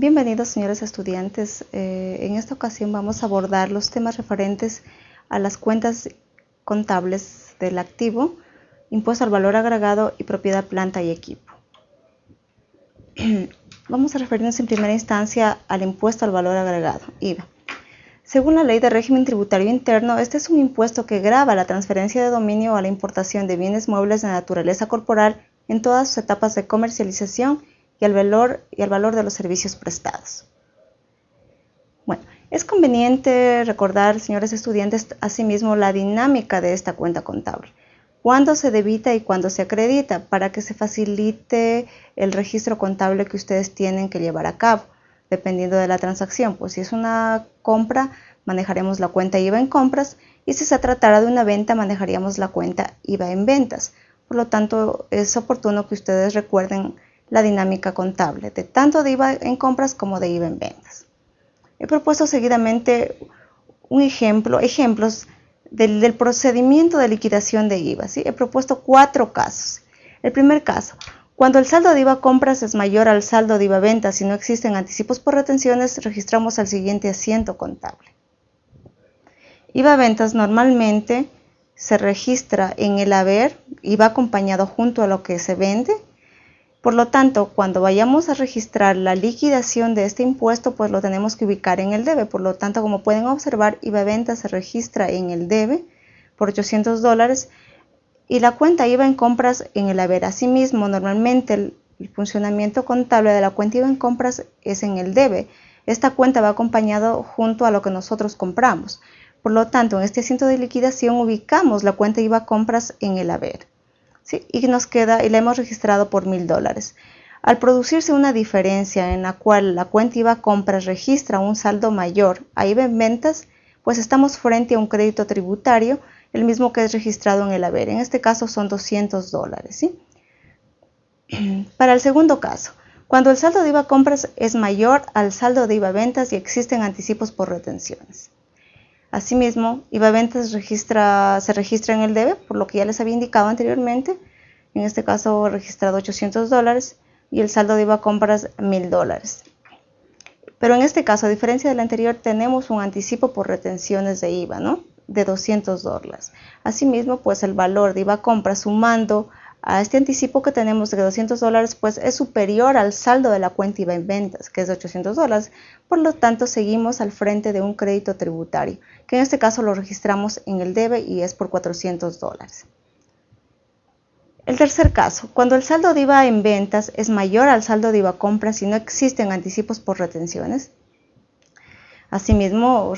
Bienvenidos señores estudiantes. Eh, en esta ocasión vamos a abordar los temas referentes a las cuentas contables del activo, impuesto al valor agregado y propiedad planta y equipo. vamos a referirnos en primera instancia al impuesto al valor agregado, IVA. Según la ley de régimen tributario interno, este es un impuesto que grava la transferencia de dominio a la importación de bienes muebles de naturaleza corporal en todas sus etapas de comercialización y al valor, y al valor de los servicios prestados. Bueno, es conveniente recordar, señores estudiantes, asimismo la dinámica de esta cuenta contable. Cuándo se debita y cuándo se acredita para que se facilite el registro contable que ustedes tienen que llevar a cabo, dependiendo de la transacción. Pues si es una compra, manejaremos la cuenta IVA en compras y si se tratara de una venta, manejaríamos la cuenta IVA en ventas. Por lo tanto, es oportuno que ustedes recuerden la dinámica contable, de tanto de IVA en compras como de IVA en ventas. He propuesto seguidamente un ejemplo, ejemplos del, procedimiento de liquidación de IVA. ¿sí? He propuesto cuatro casos. El primer caso, cuando el saldo de IVA compras es mayor al saldo de IVA ventas y no existen anticipos por retenciones, registramos al siguiente asiento contable. IVA ventas normalmente se registra en el haber y va acompañado junto a lo que se vende por lo tanto, cuando vayamos a registrar la liquidación de este impuesto, pues lo tenemos que ubicar en el debe. Por lo tanto, como pueden observar, IVA venta se registra en el debe por 800 dólares y la cuenta IVA en compras en el haber. Asimismo, normalmente el, funcionamiento contable de la cuenta IVA en compras es en el debe. Esta cuenta va acompañado junto a lo que nosotros compramos. Por lo tanto, en este asiento de liquidación ubicamos la cuenta IVA compras en el haber y nos queda y la hemos registrado por mil dólares. Al producirse una diferencia en la cual la cuenta IVA compras registra un saldo mayor a IVA en ventas, pues estamos frente a un crédito tributario, el mismo que es registrado en el haber. En este caso son 200 dólares. Para el segundo caso, cuando el saldo de IVA compras es mayor al saldo de IVA ventas y existen anticipos por retenciones. Asimismo, IVA ventas registra, se registra en el debe, por lo que ya les había indicado anteriormente. En este caso, registrado 800 dólares y el saldo de IVA compras 1000 dólares. Pero en este caso, a diferencia del anterior, tenemos un anticipo por retenciones de IVA, ¿no? De 200 dólares. Asimismo, pues el valor de IVA compras sumando a este anticipo que tenemos de 200 dólares, pues es superior al saldo de la cuenta IVA en ventas, que es de 800 dólares. Por lo tanto, seguimos al frente de un crédito tributario, que en este caso lo registramos en el debe y es por 400 dólares. El tercer caso, cuando el saldo de IVA en ventas es mayor al saldo de IVA compras y no existen anticipos por retenciones. Asimismo,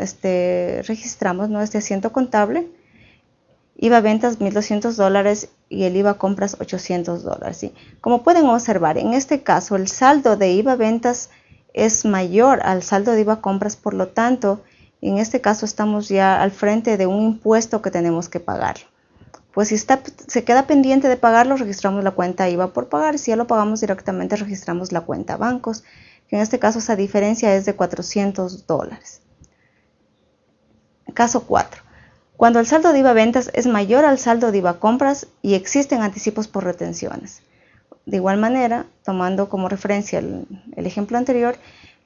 este, registramos este asiento contable IVA ventas 1.200 dólares y el IVA compras 800 dólares. Como pueden observar, en este caso el saldo de IVA ventas es mayor al saldo de IVA compras, por lo tanto, en este caso estamos ya al frente de un impuesto que tenemos que pagar. Pues si está, se queda pendiente de pagarlo, registramos la cuenta IVA por pagar. Si ya lo pagamos directamente, registramos la cuenta bancos, que en este caso esa diferencia es de 400 dólares. Caso 4. Cuando el saldo de IVA ventas es mayor al saldo de IVA compras y existen anticipos por retenciones. De igual manera, tomando como referencia el, ejemplo anterior,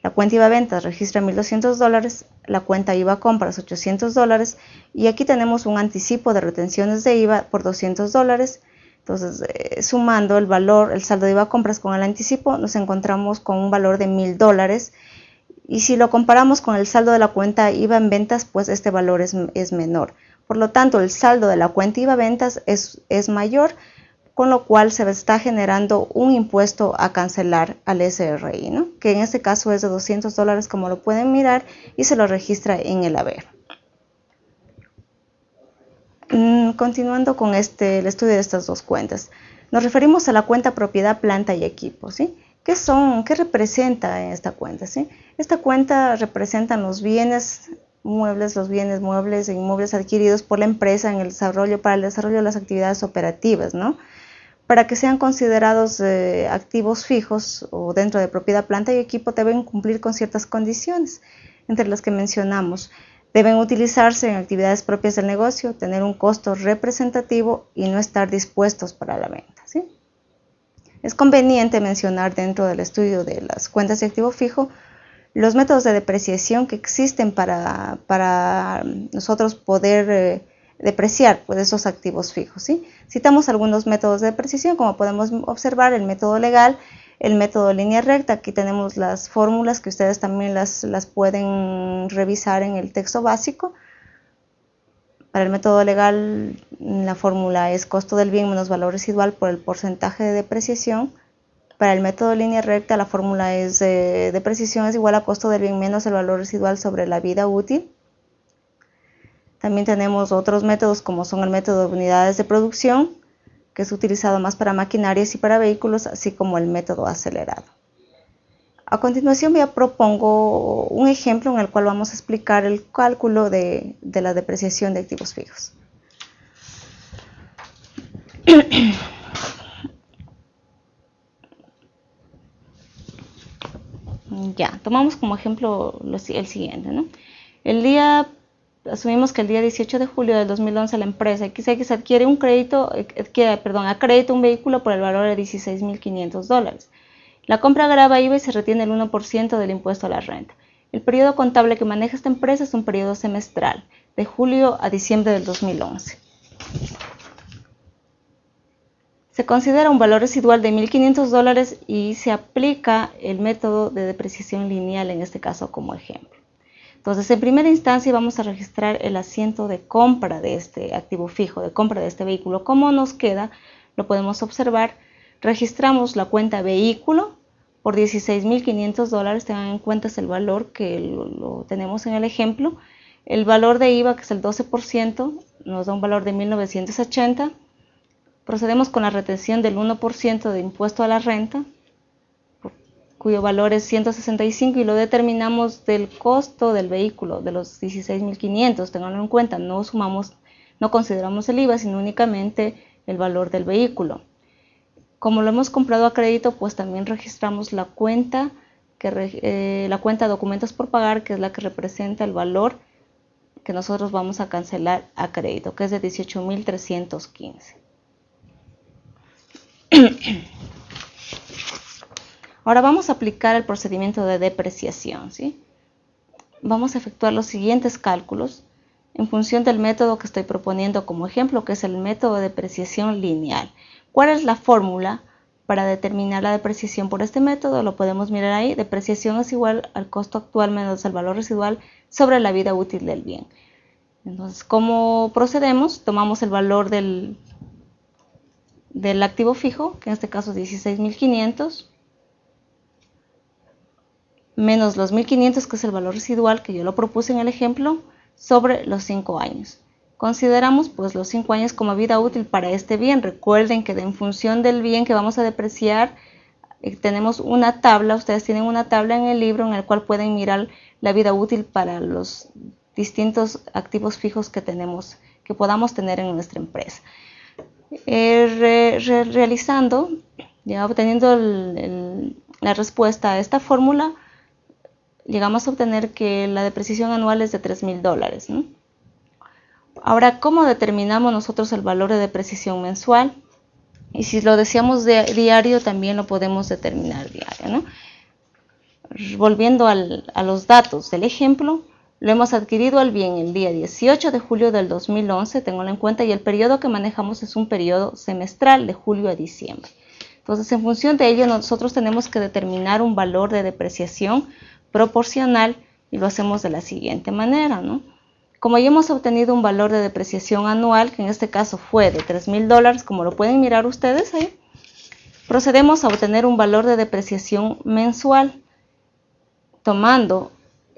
la cuenta IVA ventas registra 1.200 dólares, la cuenta IVA compras 800 dólares y aquí tenemos un anticipo de retenciones de IVA por 200 dólares. Entonces, eh, sumando el saldo de IVA compras con el anticipo, nos encontramos con un valor de 1.000 dólares y si lo comparamos con el saldo de la cuenta IVA en ventas, pues este valor es, menor. Por lo tanto, el saldo de la cuenta IVA ventas es mayor, con lo cual se está generando un impuesto a cancelar al SRI, ¿no? que en este caso es de 200 dólares como lo pueden mirar y se lo registra en el haber. Mm, continuando con este, el estudio de estas dos cuentas, nos referimos a la cuenta propiedad, planta y equipo. ¿sí? ¿Qué son? ¿Qué representa esta cuenta? ¿sí? Esta cuenta representa los bienes muebles, los bienes muebles e inmuebles adquiridos por la empresa en el desarrollo, para el desarrollo de las actividades operativas, ¿no? Para que sean considerados eh, activos fijos o dentro de propiedad, planta y equipo deben cumplir con ciertas condiciones, entre las que mencionamos. Deben utilizarse en actividades propias del negocio, tener un costo representativo y no estar dispuestos para la venta. Es conveniente mencionar dentro del estudio de las cuentas de activo fijo los métodos de depreciación que existen para, para nosotros poder eh, depreciar pues, esos activos fijos. ¿sí? Citamos algunos métodos de depreciación, como podemos observar, el método legal, el método línea recta. Aquí tenemos las fórmulas que ustedes también las, las pueden revisar en el texto básico. Para el método legal, la fórmula es costo del bien menos valor residual por el porcentaje de depreciación. Para el método línea recta, la fórmula es eh, depreciación es igual a costo del bien menos el valor residual sobre la vida útil. También tenemos otros métodos como son el método de unidades de producción, que es utilizado más para maquinarias y para vehículos, así como el método acelerado. A continuación ya propongo un ejemplo en el cual vamos a explicar el cálculo de, de la depreciación de activos fijos. ya, tomamos como ejemplo el siguiente. ¿no? El día asumimos que el día 18 de julio del 2011 la empresa XX adquiere un crédito, perdón, acredita un vehículo por el valor de 16.500 dólares. La compra graba IVA y se retiene el 1% del impuesto a la renta. El periodo contable que maneja esta empresa es un periodo semestral, de julio a diciembre del 2011. Se considera un valor residual de 1.500 dólares y se aplica el método de depreciación lineal en este caso como ejemplo. Entonces, en primera instancia vamos a registrar el asiento de compra de este activo fijo, de compra de este vehículo. ¿Cómo nos queda? Lo podemos observar. Registramos la cuenta vehículo por 16.500 dólares. Tengan en cuenta el valor que lo, tenemos en el ejemplo. El valor de IVA, que es el 12%, nos da un valor de 1.980. Procedemos con la retención del 1% de impuesto a la renta, cuyo valor es 165 y lo determinamos del costo del vehículo, de los 16.500, tenganlo en cuenta, no sumamos, no consideramos el IVA, sino únicamente el valor del vehículo. Como lo hemos comprado a crédito, pues también registramos la cuenta, que, eh, la cuenta documentos por pagar, que es la que representa el valor que nosotros vamos a cancelar a crédito, que es de 18.315. Ahora vamos a aplicar el procedimiento de depreciación. ¿sí? Vamos a efectuar los siguientes cálculos en función del método que estoy proponiendo como ejemplo, que es el método de depreciación lineal. ¿Cuál es la fórmula para determinar la depreciación por este método? Lo podemos mirar ahí. Depreciación es igual al costo actual menos el valor residual sobre la vida útil del bien. Entonces, ¿cómo procedemos? Tomamos el valor del, del activo fijo, que en este caso es 16.500, menos los 1500 que es el valor residual que yo lo propuse en el ejemplo sobre los 5 años. Consideramos pues los 5 años como vida útil para este bien. Recuerden que en función del bien que vamos a depreciar eh, tenemos una tabla, ustedes tienen una tabla en el libro en el cual pueden mirar la vida útil para los distintos activos fijos que tenemos, que podamos tener en nuestra empresa. Eh, realizando, ya obteniendo la respuesta a esta fórmula, llegamos a obtener que la depreciación anual es de 3 mil dólares. Ahora, ¿cómo determinamos nosotros el valor de depreciación mensual? Y si lo deseamos de diario, también lo podemos determinar diario. Volviendo a los datos del ejemplo, lo hemos adquirido al bien el día 18 de julio del 2011, tengo en cuenta, y el periodo que manejamos es un periodo semestral de julio a diciembre. Entonces, en función de ello, nosotros tenemos que determinar un valor de depreciación proporcional y lo hacemos de la siguiente manera, ¿no? Como ya hemos obtenido un valor de depreciación anual, que en este caso fue de 3 mil dólares, como lo pueden mirar ustedes ahí, procedemos a obtener un valor de depreciación mensual, tomando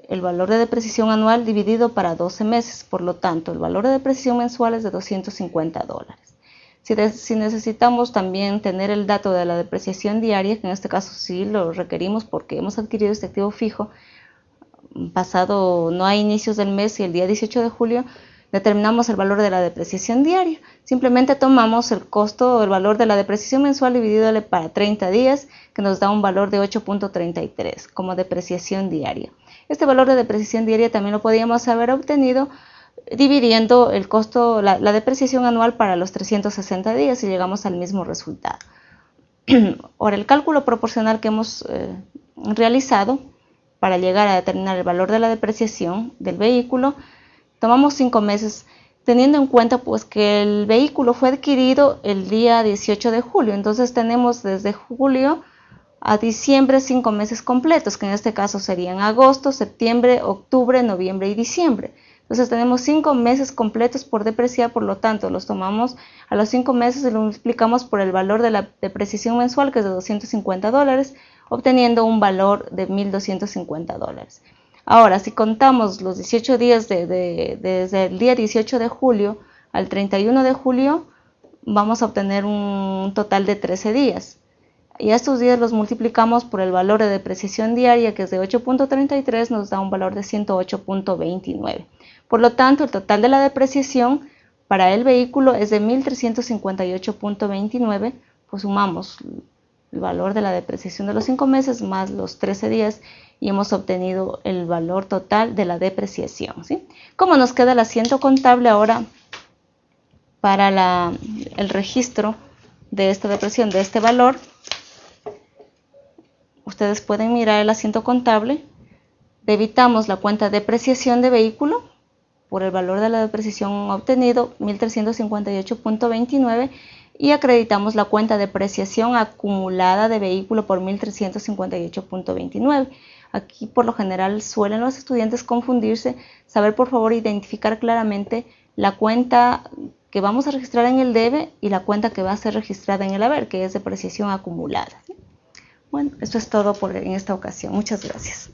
el valor de depreciación anual dividido para 12 meses. Por lo tanto, el valor de depreciación mensual es de 250 dólares. Si, si, necesitamos también tener el dato de la depreciación diaria, que en este caso sí lo requerimos porque hemos adquirido este activo fijo, pasado no hay inicios del mes y el día 18 de julio determinamos el valor de la depreciación diaria. Simplemente tomamos el costo o el valor de la depreciación mensual dividido para 30 días, que nos da un valor de 8.33 como depreciación diaria. Este valor de depreciación diaria también lo podíamos haber obtenido dividiendo el costo, la, depreciación anual para los 360 días y llegamos al mismo resultado. Ahora, el cálculo proporcional que hemos eh, realizado para llegar a determinar el valor de la depreciación del vehículo, tomamos cinco meses teniendo en cuenta pues que el vehículo fue adquirido el día 18 de julio, entonces tenemos desde julio a diciembre cinco meses completos, que en este caso serían agosto, septiembre, octubre, noviembre y diciembre. Entonces tenemos cinco meses completos por depreciar, por lo tanto los tomamos a los cinco meses y lo multiplicamos por el valor de la depreciación mensual, que es de 250 dólares, obteniendo un valor de 1.250 dólares. Ahora, si contamos los 18 días desde el día 18 de julio al 31 de julio, vamos a obtener un total de 13 días. Y estos días los multiplicamos por el valor de depreciación diaria, que es de 8.33, nos da un valor de 108.29. Por lo tanto, el total de la depreciación para el vehículo es de 1.358.29, pues sumamos el valor de la depreciación de los 5 meses más los 13 días y hemos obtenido el valor total de la depreciación. ¿sí? ¿Cómo nos queda el asiento contable ahora para el registro de esta depreciación, de este valor? Ustedes pueden mirar el asiento contable. Debitamos la cuenta de depreciación de vehículo por el valor de la depreciación obtenido, 1.358.29 y acreditamos la cuenta de depreciación acumulada de vehículo por 1.358.29. Aquí por lo general suelen los estudiantes confundirse, saber por favor identificar claramente la cuenta que vamos a registrar en el debe y la cuenta que va a ser registrada en el haber, que es depreciación acumulada. Bueno, eso es todo por en esta ocasión. Muchas gracias.